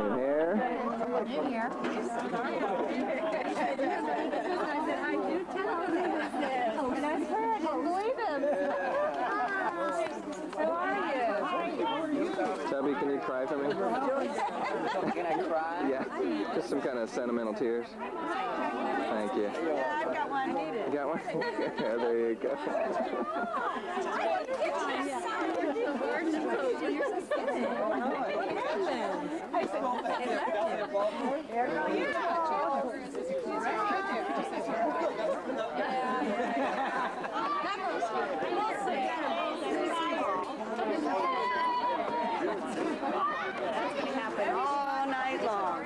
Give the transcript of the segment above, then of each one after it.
Here. New here. And I I didn't believe him. How are you? Tubby, can you cry for me? Can I cry? Yeah, just some kind of sentimental tears. Thank you. Yeah, I've got one. I need it. You got one? yeah, there you go. happen all night long.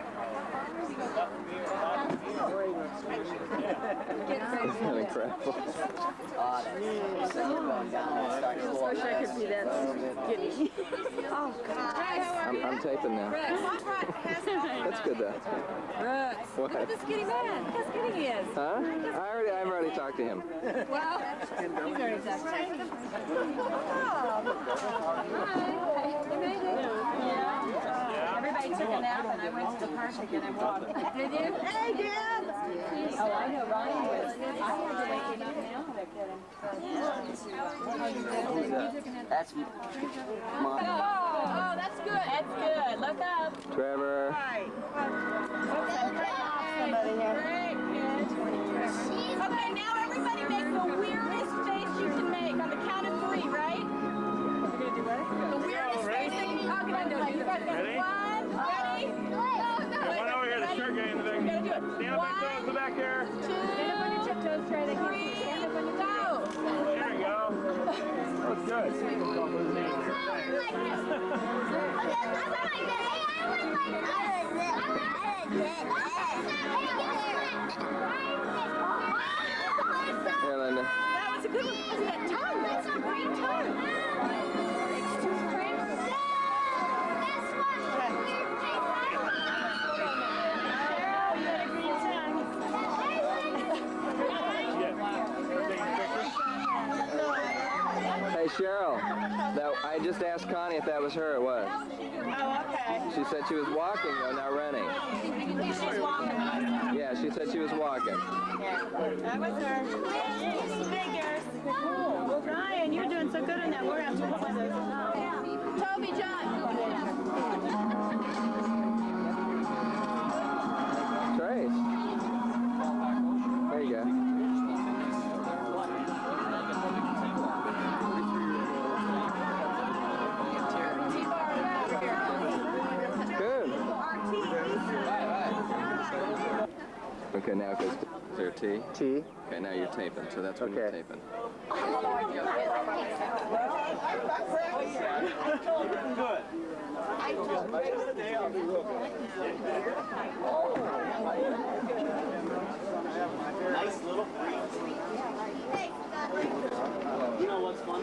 Isn't that incredible? I wish I could be that skinny. Oh, God. I'm, I'm taping now. That's good though. Brooks. What? Look at the skinny man. Look how skinny he is. Huh? I already, I've already talked to him. Well, he's already talked to him. Hi. You made it? Yeah. Everybody took a nap and I went to the park again and walked. Did you? Hey, Dad! Oh, I know Ryan was. I had to wake him up now to get him. That's Oh, oh, that's good. That's good. Look up. Trevor. Great, good. Okay, now everybody make the weirdest face you can make on the count of three, right? We're gonna do what? The weirdest face that you can oh, make. Okay, you guys got Ready? one, ready? No, no. One over here, the shirt guy in the back. You gotta do it. Stand up on your toes the back here. Stand up on your tiptoes, try to three, stand up on your go. There you go. That's good. Here, Linda. That was a good one. Look at that tongue. That's a great tongue. Just asked Connie if that was her. It was. Oh, okay. She said she was walking though, not running. She's walking. Yeah, she said she was walking. That was her. Figures. Ryan, you're doing so good in that. We're going to have to play those. Toby John. Okay, now it goes to is there a T? T. Okay, now you're taping, so that's when you're Okay. taping. nice little. You know what's fun?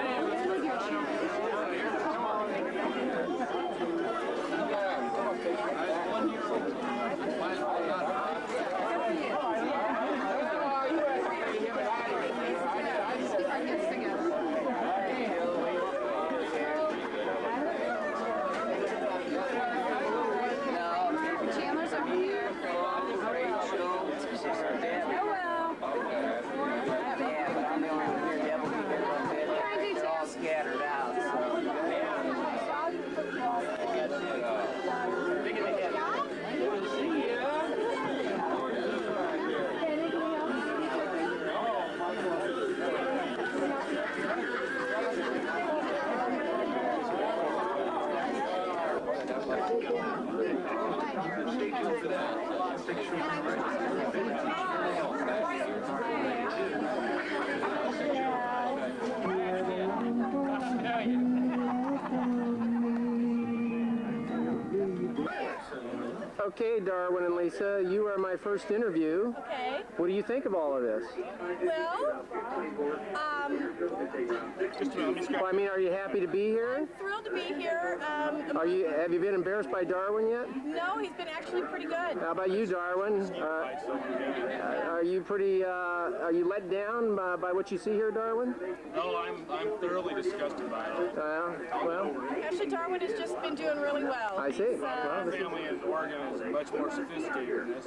Stay tuned for that. Okay, Darwin and Lisa, you are my first interview. Okay. What do you think of all of this? Well, um, Well, I mean, are you happy to be here? I'm thrilled to be here. Um, Are you? Have you been embarrassed by Darwin yet? no, he's been actually pretty good. How about you, Darwin? Uh, are you pretty? Uh, are you let down by, by what you see here, Darwin? No, I'm, I'm thoroughly disgusted by it. Uh, well, Actually, Darwin has just been doing really well. I see. He's, uh, Well, this is- Family in Oregon is much more sophisticated than this.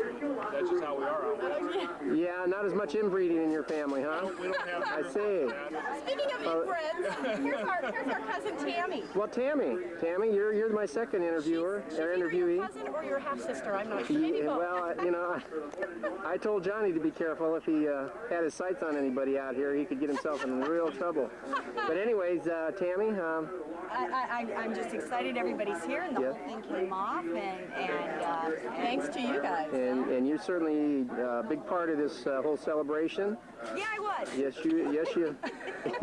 That's just how we are out west. yeah, not as much inbreeding in your family, huh? We don't have I see. Speaking of inbreds, here's our here's our cousin Tammy. Well, Tammy, Tammy, you're you're my second interviewer She's or either your interviewee. cousin or your half sister. I'm not sure. Maybe both. well, you know, I, I told Johnny to be careful if he uh, had his sights on anybody out here, he could get himself in real trouble. But anyways, uh, Tammy, um, I, I, I- I'm just excited everybody's here and the Yeah. whole thing came off and, and, uh, Thanks to you guys. and, and you're certainly uh, a big part of this uh, whole celebration. yeah, I was. Yes, you, yes, you,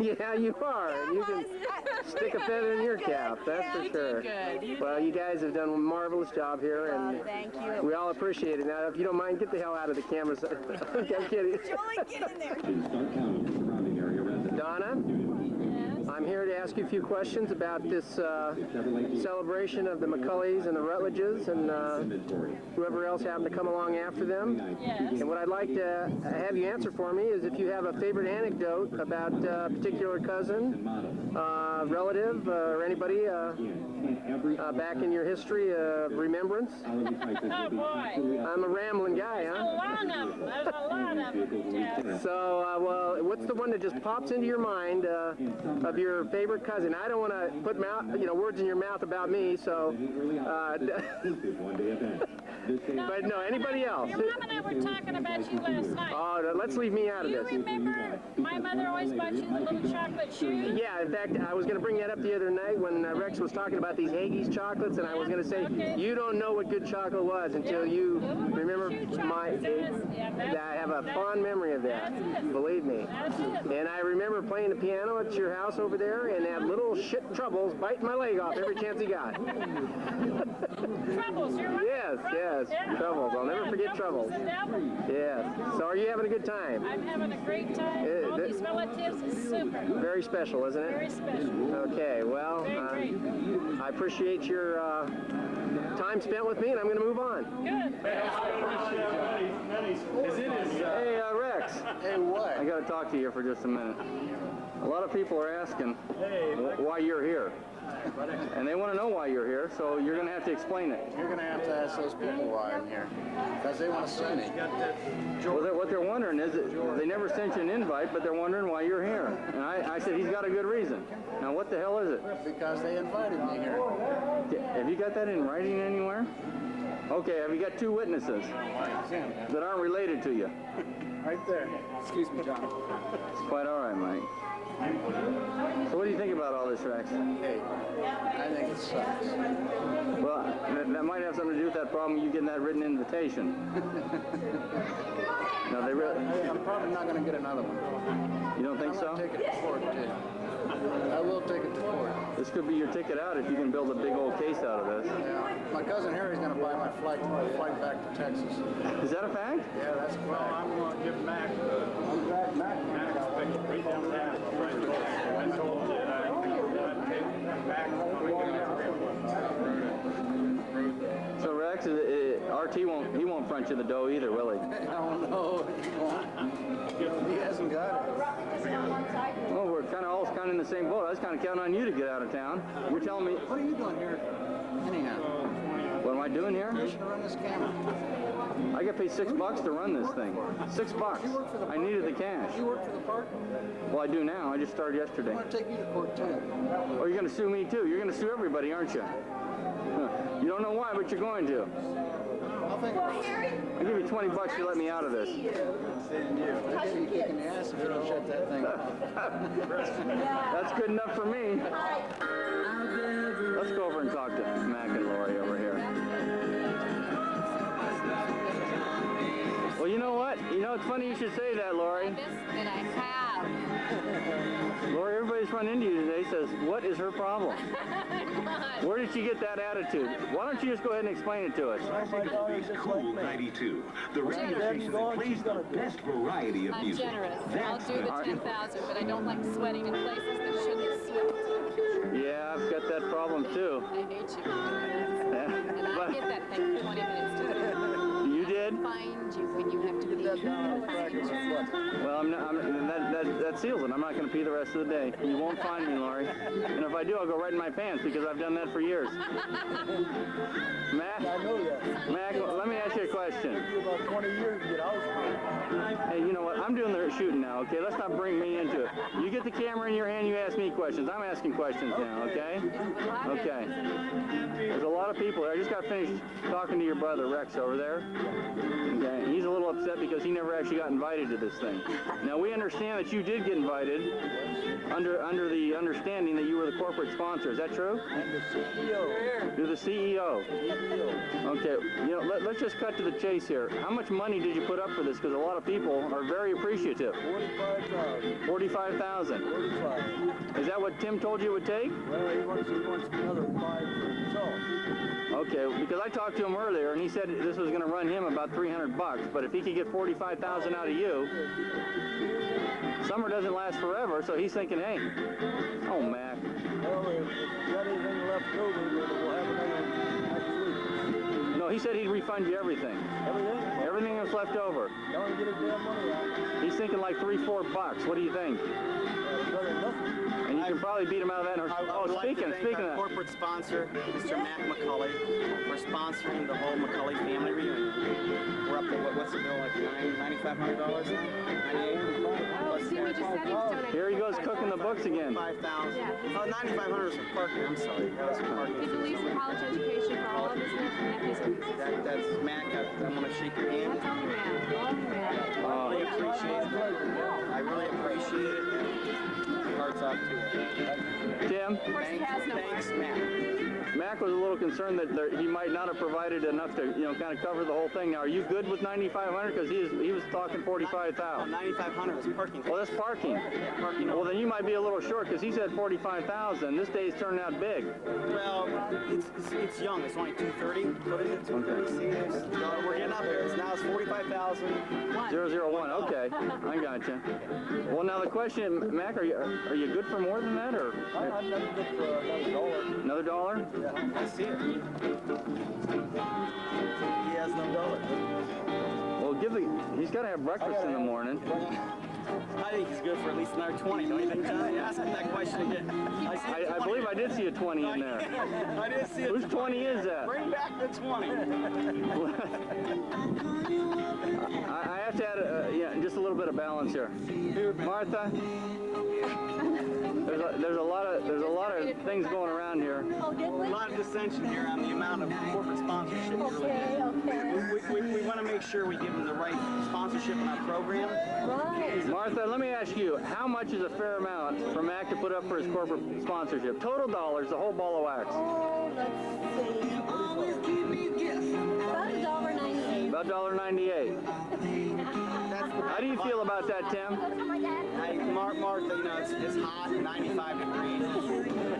yeah, you are. And you can stick a feather in your cap, that's for sure. Well, you guys have done a marvelous job here, and Thank you. we all appreciate it. Now, if you don't mind, get the hell out of the cameras. I'm kidding. Julie, get in there. Donna, I'm here to ask you a few questions about this uh, celebration of the McCulleys and the Rutledges and uh, whoever else happened to come along after them. Yes. And what I'd like to have you answer for me is if you have a favorite anecdote about a particular cousin, uh, relative, uh, or anybody uh, uh, back in your history of remembrance. Oh boy, I'm a rambling guy, a huh? lot of them. There's a lot of them. Yeah. So, uh, well, what's the one that just pops into your mind uh, of your favorite cousin? I don't want to put mouth, you know, words in your mouth about me. So, uh, but no, anybody else? Your mom and I were talking about you last night. Oh, let's leave me out of You this. remember my mother always bought you the little chocolate shoes? Yeah, in fact, I was going to bring that up the other night when uh, Rex was talking about these Haggis chocolates, and I was going to say, Okay. you don't know what good chocolate was until you Little remember my. Yeah, I have a fond memory of that. Believe me. And I remember playing the piano at your house over there, and that little shit Troubles biting my leg off every chance he got. Troubles, you're right. Yes, yes, Troubles. I'll never Yeah, forget Troubles Troubles. is the devil. Yes. So are you having a good time? I'm having a great time. Uh, All these relatives is super. Very special, isn't it? Very special. Okay. Well, Very uh. I appreciate your uh, time spent with me, and I'm going to move on. Good. Hey, uh, Rex. Hey, what? I got to talk to you for just a minute. A lot of people are asking wh- why you're here. And they want to know why you're here, so you're going to have to explain it. You're gonna have to ask those people why I'm here. Because they want to see me. Well, they're, what they're wondering is that they never sent you an invite, but they're wondering why you're here. And I, I said, he's got a good reason. Now, what the hell is it? Because they invited me here. Have you got that in writing anywhere? Okay, have you got two witnesses that aren't related to you? Right there. Excuse me, John. It's quite all right, Mike. So what do you think about all this, Rex? Hey, I think it sucks. Well, that, that might have something to do with that problem you getting that written invitation. no, they really. I- I'm probably not gonna get another one. You don't think I'm so? take it to court, too. I will take it to court. This could be your ticket out if you can build a big old case out of this. Yeah. My cousin Harry's gonna buy my flight, my flight back to Texas. Is that a fact? Yeah, that's Well. I'm going to give Mac the I'm back, Mac. Mac's pick right down there. I told you that I'd take back when we get out So Rex, is it, RT won't he won't front you the dough either, will he? I don't know. He won't. He hasn't got it. Well, we're kind of all kind of in the same boat. I was kind of counting on you to get out of town. You're telling me, What are you doing here? Anyhow, what am I doing here? you should run this camera. I got paid six bucks to run this thing. Six bucks. I needed the cash. You work for the park? Well, I do now. I just started yesterday. I'm gonna take you to court too. Oh, you're going to sue me too. You're going to sue everybody, aren't you? You don't know why, but you're going to. I'll think about it. I'll give you 20 bucks to let me out of this. I'll give you a kick the ass if you don't shut that thing off. That's good enough for me. Let's go over and talk to Mac and Lori over Well, you know what? You know, know, it's funny you should say that, Lori. This that I have. Lori, everybody's run into you today says, what is her problem? Where did she get that attitude? Why don't you just go ahead and explain it to us? Cool 92, the radio Generous. station that plays the best variety of I'm music. generous. I'll do the the 10,000, but I don't like sweating in places that shouldn't sweat. Yeah, I've got that problem too. I hate you. And I get that thing for 20 minutes too. you did? Find you when you have to pee. Well, I'm not, I'm, that, that, that seals it. I'm not going to pee the rest of the day. You won't find me, Lori. And if I do, I'll go right in my pants because I've done that for years. Mac, Mac, let me ask you a question. Shooting now, okay? Let's not bring me into it. You get the camera in your hand, you ask me questions. I'm asking questions now, okay? Okay. There's a lot of people here. I just got finished talking to your brother, Rex, over there. Okay. He's a little upset because he never actually got invited to this thing. Now, we understand that you did get invited under under the understanding that you were the corporate sponsor. Is that true? I'm the CEO. You're the CEO. Okay, you know, let, let's just cut to the chase here. How much money did you put up for this? Because a lot of people are very appreciative. 45,000. 45,000. 45. Is that what Tim told you it would take? Well, he wants, he wants another five for himself. Okay, because I talked to him earlier and he said this was going to run him about 300 bucks, but if he could get 45,000 out of you, summer doesn't last forever, so he's thinking, hey, oh, Mac. Well, if you got anything left over, he said he'd refund you everything. Everything? Everything that's left over. Don't get his damn money out. He's thinking like three, four bucks. What do you think? Can probably beat him out of that. in a- I, I Oh, would like speaking, to thank speaking our of. corporate sponsor, Mr. Mac McCully, for sponsoring the whole McCully family reunion. We're up to what, what's the bill like nine, ninety-five hundred dollars? Oh, see, we just said he was donating. Here he goes cooking the books again. Five thousand. Oh, ninety-five hundred was for parking. I'm sorry. That was for He believes in college education for all of his nephews and nieces. That, that's Mac. I, I'm gonna shake your hand. That's only man. Only man. I really appreciate it. I really appreciate it. And to. Tim, Of course, he Thanks, has no thanks. Mac. Mac was a little concerned that there, he might not have provided enough to, you know, kind of cover the whole thing. Now, are you good with 9,500? Because he, is- he was talking 45,000. Ninety-five hundred was parking. Well, that's parking. Parking. Well, then you might be a little short because he said 45,000. This day day's turning out big. Well, it's, it's, it's young. It's only 230. What is it? 230 See, it's- We're getting up there. It's now it's 45,000. 001. Okay, I got you. Well, now the question, Mac, are you are you good for more than that, or I, I'm good for another dollar. another dollar? I see it. He has no dollar. Well, give the. He's got to have breakfast in the morning. I think he's good for at least another 20. Don't you think, John? Ask him that question again. I, see I, I believe I did see a 20 in there. I did see it. Whose 20 is that? Bring back the 20. I, I have to add, uh, yeah, just a little bit of balance here. Martha, there's a, there's a lot of there's a lot of things going around here. Oh, did A lot of dissension here on the amount of corporate sponsorship Okay, okay. We, we, we want to make sure we give them the right sponsorship in our program. Right. Martha, let me ask you, how much is a fair amount for Mac to put up for his corporate sponsorship? Total dollars, the whole ball of wax. Oh, let's see. $1.98. How do you feel about that, Tim? I, Mar- Martha, you know, it's, it's hot, 95 degrees.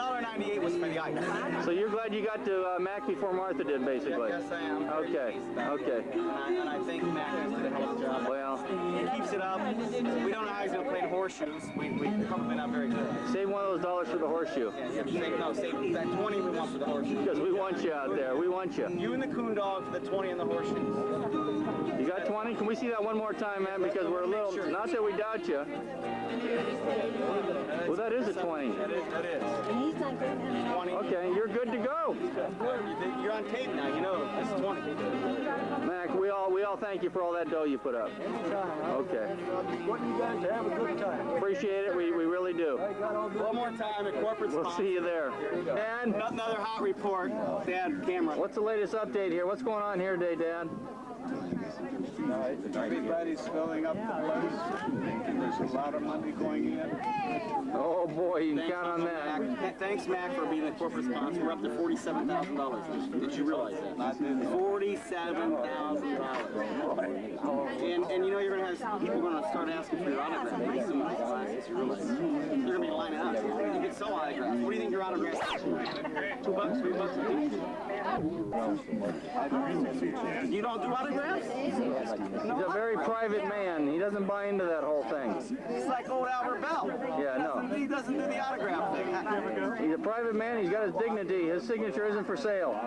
$1.98 was for the ice. So you're glad you got to uh, Mac before Martha did, basically? Yes, I am. Okay, pleased about it. okay. And I, and I think Mac has did a hell of a job. Well, He keeps it up. We don't know how he's going to play in horseshoes. We, we probably not very good. save one of those dollars for the horseshoe. Yeah, yeah, save, no, save that 20 we want for the horseshoes. Because we want you out there. We want you. You and the coon dog for the 20 and the horseshoes. You got 20? Can we see that one more time, man? Because we're a little, not that we doubt you. Well, that is a 20. That is, that is. And he's not getting it. 20. Okay, you're good to go. You're on tape now, you know. This is 20. Mac, we all we all thank you for all that dough you put up. Okay. Want you guys to have a good time. Appreciate it. We, we really do. I got all good. One more time, at corporate We'll see you there. Dad, Another hot report. Dad, camera. what's the latest update here? What's going on here today, Dad? Everybody's filling up the place. There's a lot of money going in. Oh boy, you can count on that. Mac. Thanks, Mac, for being the corporate sponsor. We're up to forty-seven thousand dollars. Did you realize that? Forty-seven thousand dollars. And and you know you're gonna have people gonna start asking for your autograph pretty soon. with these glasses, You realize? They're gonna be lining up. You can sell autographs. What do you think your autographs? are? Two bucks, three bucks a piece. You don't do autographs? He's a very private man. He doesn't buy into that whole thing. He's like old Albert Belle. Yeah, no. He doesn't do the autograph thing. He's a private man. He's got his dignity. His signature isn't for sale.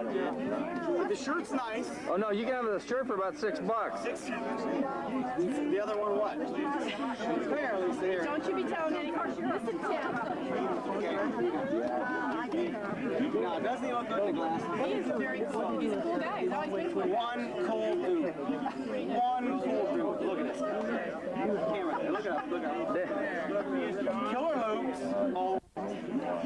The shirt's nice. Oh no, you can have the shirt for about six bucks. The other one what? Come here, Lisa. Here. Don't you be telling any Listen, Tim. No, doesn't he look good in the glasses? He's very cool. He's a cool guy. He's always been cool. One cool dude. One cool dude. Look at this. Camera. Look up. Look up. Killer Loops. Oh,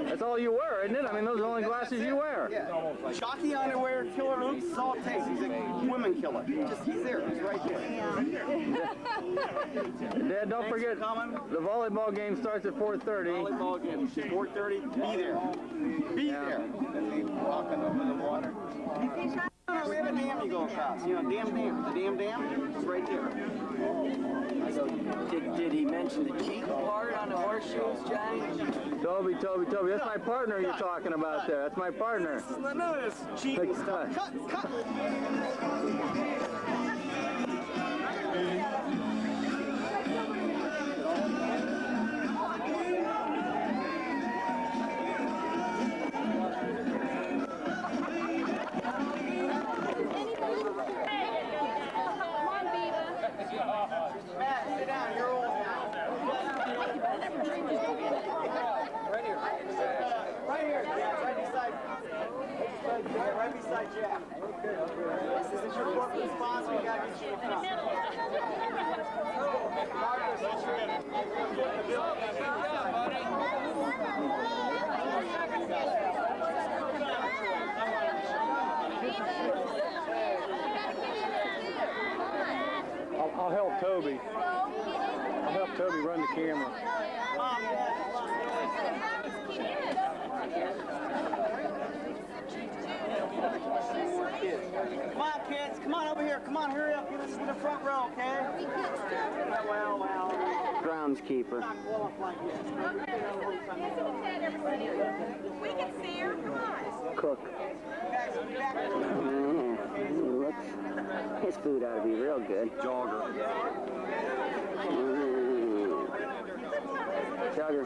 That's all you wear, isn't it? I mean, those are the only glasses you wear. yeah. Chalky underwear, Killer Loops. That's all takes. He's a women killer. Just he's there. He's right there. Dad, don't Thanks forget for the volleyball game starts at 4:30. Volleyball game. 4:30. Be there. Be Yeah. there. Walking over the water. We have a dam you go across. You know, dam dam. The dam dam is right there. Did, did he mention the cheek part on the horseshoes, Johnny? Toby, Toby, Toby. That's my partner you're talking about there. That's my partner. None of this cheating stuff. Uh, cut, cut. On, kids. Come on over here. Come on, hurry up. Get us to the front row, okay? Well, well. Groundskeeper. Not qualified yet. We can see her. Come on. Cook. Guys, get. Mm, he looks, his food ought to be real good. Jogger. Mm. Chugger.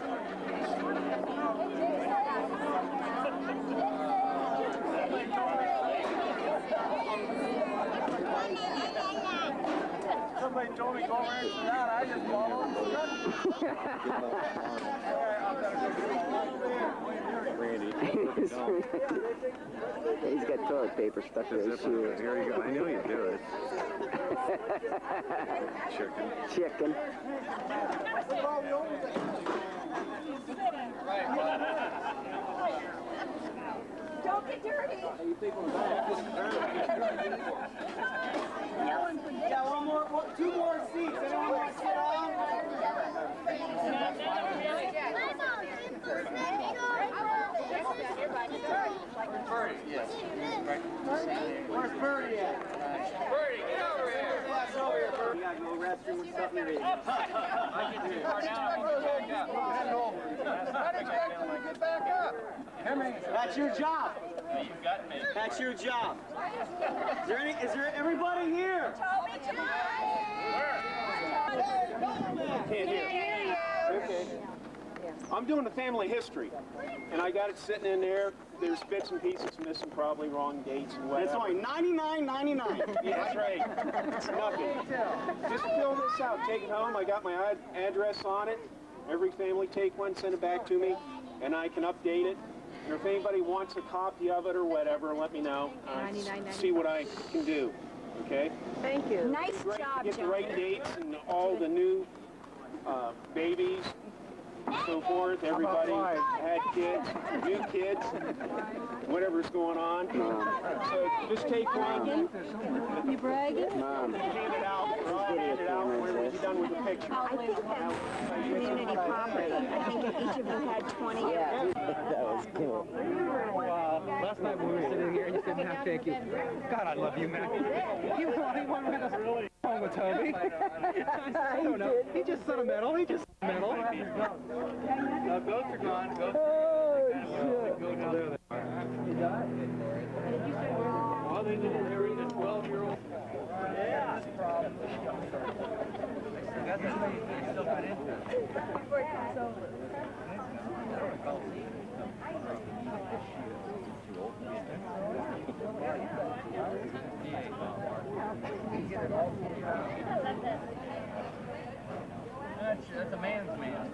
Somebody told me go over and sit down. I just followed. He's got toilet paper stuck to his shoe. Here you go. I knew you'd do it. Chicken. Chicken. Don't get dirty. Yeah, one more, one, two more seats. Anyone want to sit down? Where's Birdie at? Birdie, get over here. Yeah, over here, Birdie. You gotta go restroom with something to eat. That's your job. That's your job. Is there any, is there everybody here? Toby, Toby. Where? Hey, Can't hear. Okay. I'm doing the family history, and I got it sitting in there. There's bits and pieces missing, probably wrong dates and And it's only ninety-nine ninety-nine. Yeah, that's right. It's Nothing. Just fill this out, take it home. I got my ad- address on it. Every family take one, send it back to me, and I can update it. And if anybody wants a copy of it or whatever, let me know. Uh, see what I can do. Okay? Thank you. Nice Right, job, get the John. right dates and all the new uh, babies, so forth. Everybody had kids, new kids, whatever's going on. Um, so just take one, You bragging? Mom, um, hand it out, or I'll hand it out when we're done with the picture. I think that's community property. I think if each of you had 20. that was cool. Last night when we were sitting here, and you said, "Nah, thank you." God, I love you, man. He was the only one with us really home with Toby. I don't know. He just sentimental. He just sentimental. No, goats are gone. Goats oh, Well, they didn't marry the 12-year-old. That's, that's a man's man.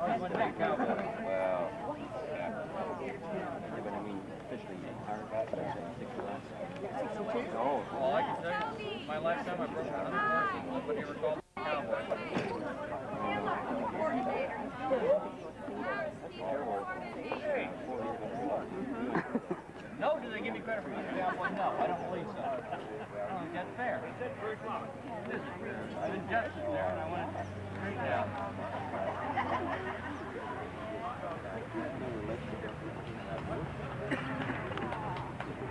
Always wanted to be cowboy. Well, yeah. But I mean, officially No. All oh, I can tell you, my lifetime I broke a hundred horses. Nobody ever called me a cowboy. No, do they give me credit for being a cowboy? No, I don't believe so. I don't think that's fair. It isn't fair. I think justice there, and I want it straightened out.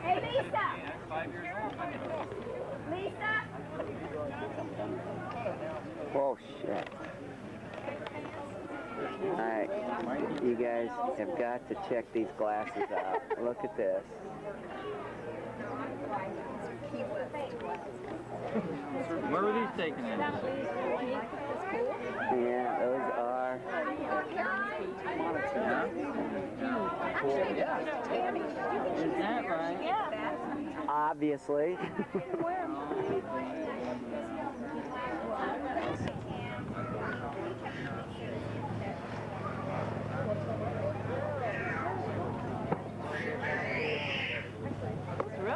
Hey, Lisa! Five years old. Lisa! Oh, shit. Alright, you guys have got to check these glasses out. Look at this. Where were these taken in? Yeah, those are. Is that right? Obviously.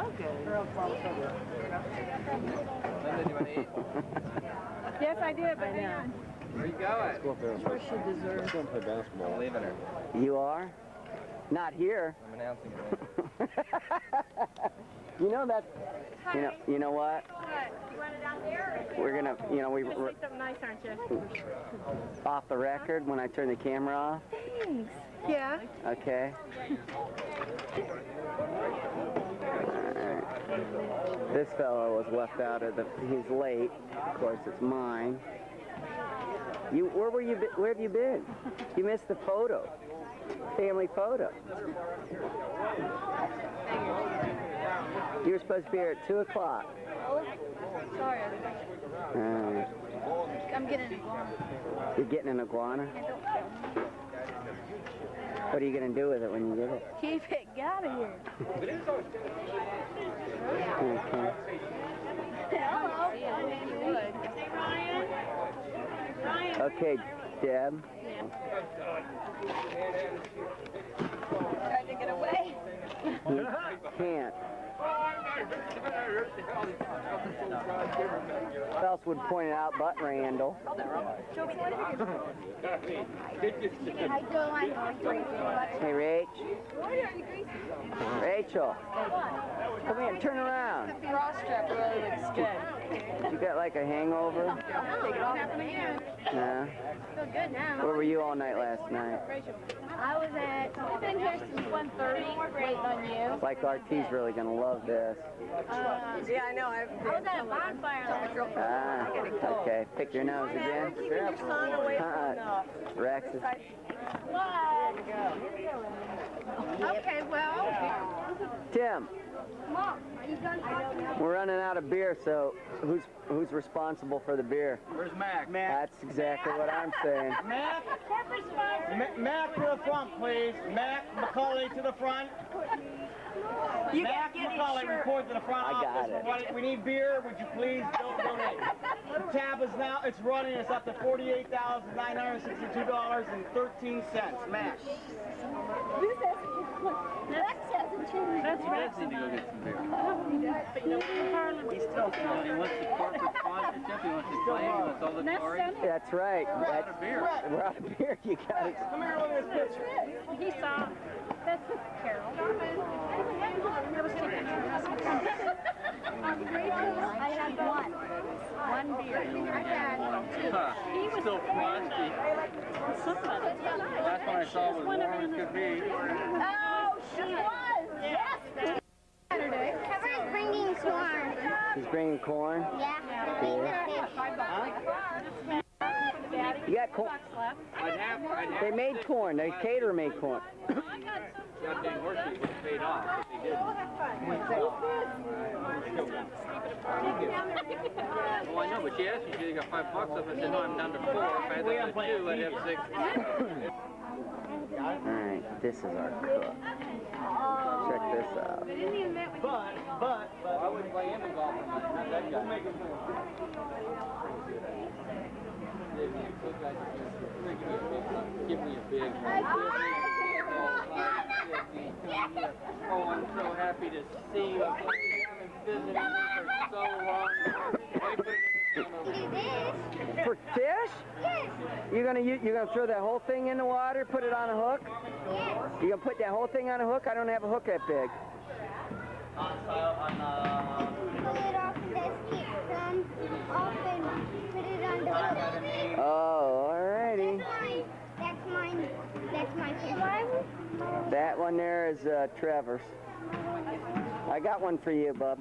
Real good. Linda, do you want to eat? Yes, I did, but now. Where you going? Go up there and play. Let's go and play basketball. I'm leaving her. You are? Not here. I'm announcing it. You know that. You know. You know what? What? You want it out there? We're gonna. You know, we You're we're gonna say something nice, aren't you? off the record when I turn the camera off. Thanks. Yeah. Okay. Alright. This fellow was left out of the. He's late. Of course, it's mine. You. Where were you? Where have you been? You missed the photo. Family photo. You were supposed to be here at two o'clock. Sorry. Uh, I'm getting it wrong. you're getting an iguana. What are you gonna do with it when you get it? Keep it out of here. Okay. Hello. Okay, Deb. Trying to get away. You can't. Else would point it out, but Randall. I go on Hey, Rach. Rachel. Come here, turn around. Bra strap really looks good. You got like a hangover? Take it off. Happening No. Feel good now. Where were you all night last night? I was at, I've been here since 1.30, waiting on you. Like RT's really gonna love this. Uh, Yeah, I know. I've I was at a bonfire last night. Ah, okay. Pick your nose again. keeping your son away from Uh-uh. Rex is What? Okay, well, Tim. Mom, are you done? We're running out of beer, so who's who's responsible for the beer? Where's Mac? Mac. That's exactly what I'm saying. Mac? Ma- Mac to the front, please. Mac McCully to the front. Mac McCully, report to the front I got office. it. We're running- We need beer. Would you please don't donate? The tab is now, it's running. It's up to $48,962.13. Mac. Lex hasn't changed. That's Betsy to go get some beer. Parliament. He's still small. He wants the corporate sponsorship. He wants the claim. He wants all the glory. That's right. We're out of beer. we're out of beer. You got it. Come here, look at this picture. He saw. That's Carol. That was two pictures. I had one. One beer. I had two. Huh. He was Still frosty. somebody. Last one I saw was warm could be. Oh, she was. Yes. Saturday. Trevor's bringing corn. He's bringing corn. Yeah. You got corn. I'd have, I'd have They made corn. They caterer made corn. goddamn horses was paid off, but they didn't. Well, I know, but she asked me, she got five bucks up. I said, no, I'm down to four. If I had to two, I'd have six. All right, this is our cook. Check this out. But, but, but. I wouldn't play him in golf, not that guy. Give me a big one. Oh, I'm so happy to see you. I haven't visited you for so long. Why put it in the phone? For fish? Yes. You're gonna you, you're gonna throw that whole thing in the water, put it on a hook? Yes. You gonna put that whole thing on a hook? I don't have a hook that big. Pull it off this kid off and put it on the hook. Oh, alrighty. That's mine. That's my fish. That one there is uh, Trevor's. I got one for you, bub.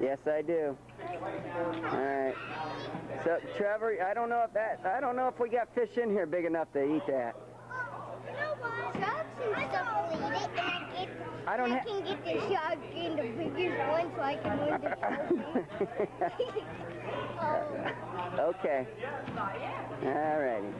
Yes, I do. All right. So, Trevor, I don't know if that, I don't know if we got fish in here big enough to eat that. Sharks and stuff will eat it, and I don't I can get the shark in the biggest one, so I can win the trophy. oh. okay. All righty.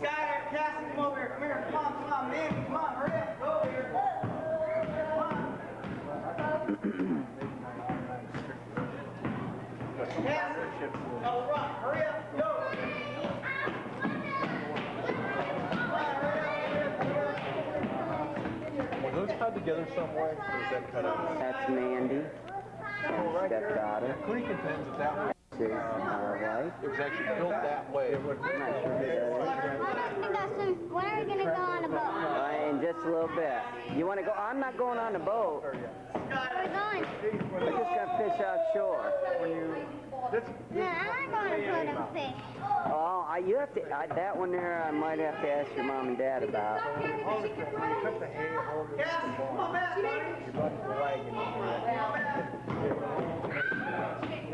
Skyler, Cassie, come over here. Come here. Come on, come on, man. Come on, hurry up. Go over here. Come on. Oh, run. Hurry up. Go. Were those tied together some way, or is that cut out? That's Mandy. And stepdaughter. Contends that that was, This is my wife. it was actually built that way. I'm not sure who that is. We got some. When are we gonna go on a boat? Uh, in just a little bit. You want to go? I'm not going on the boat. We're going. We're just gonna fish offshore. No, I'm not going to put them fish. Oh, I, you have to. I, that one there, I might have to ask your mom and dad about.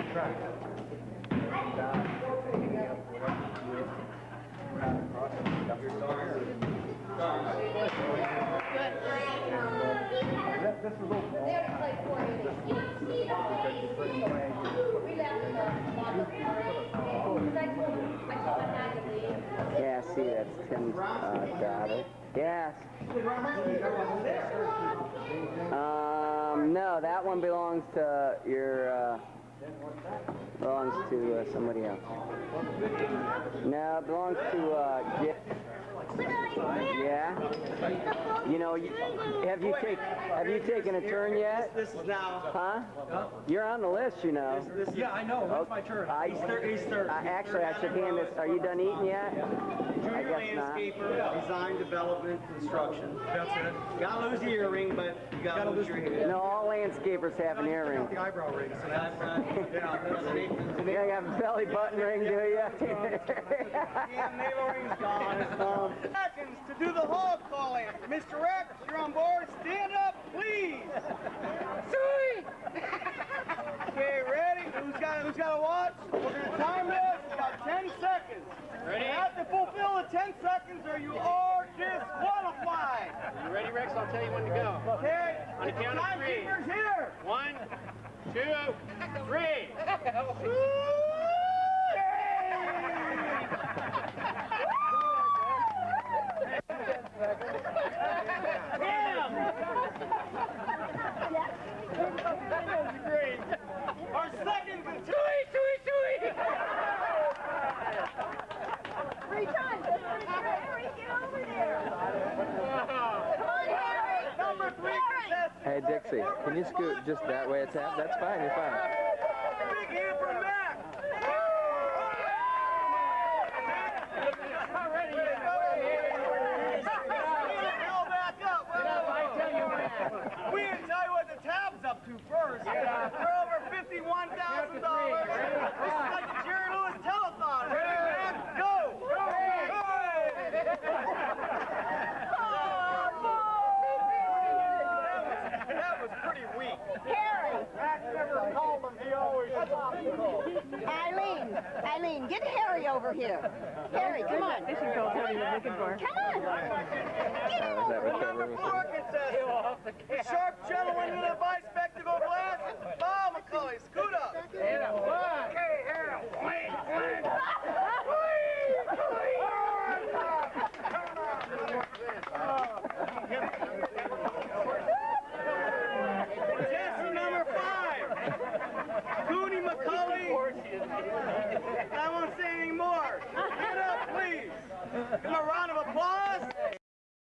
Yeah, see, that's Tim's uh, daughter. Yes. Um, no, that one belongs to your, uh, belongs to uh, somebody else. No, it belongs to, uh, Jeff. Yeah? You know, you, have you take, have you taken a turn yet? This is now. Huh? You're on the list, you know. This is, yeah, I know. When's my turn? I, He's third. He's third. I, actually, I should hand this. Are you done eating yet? I Junior guess not. landscaper, design, development, construction. That's it. Gotta lose the earring, but you gotta, lose your head. No, all landscapers have an earring. The eyebrow ring. So that's right. Yeah, that's You have a belly button ring, do you? Yeah, navel ring's gone. It's. Seconds to do the hog calling. Mr. Rex, you're on board. Stand up, please. Sweet. Okay, ready? Who's got who's got a watch? We're gonna time this. We got 10 seconds. Ready? You have to fulfill the 10 seconds or you are disqualified. You ready, Rex? I'll tell you when to go. Okay. On the count of three. Here. One, two, three. That was great. Our second. Chewy, Chewy, Chewy. Three times. Harry, get over. Come on, Harry. Number three Hey, Dixie, can you scoot just that way? It's tap. That's fine. You're fine. Already, yeah. to first for over $51,000. Eileen, Eileen, get Harry over here. Harry, come on. This is what Harry was looking for. Come on. Get him over here. Trevor was Four contestants. The sharp gentleman with a bispectacle glasses. Bob McCully, scoot up. Okay, Harold. Contestant number five, Cooney McCully. I won't say any more. Get up, please. Give him a round of applause.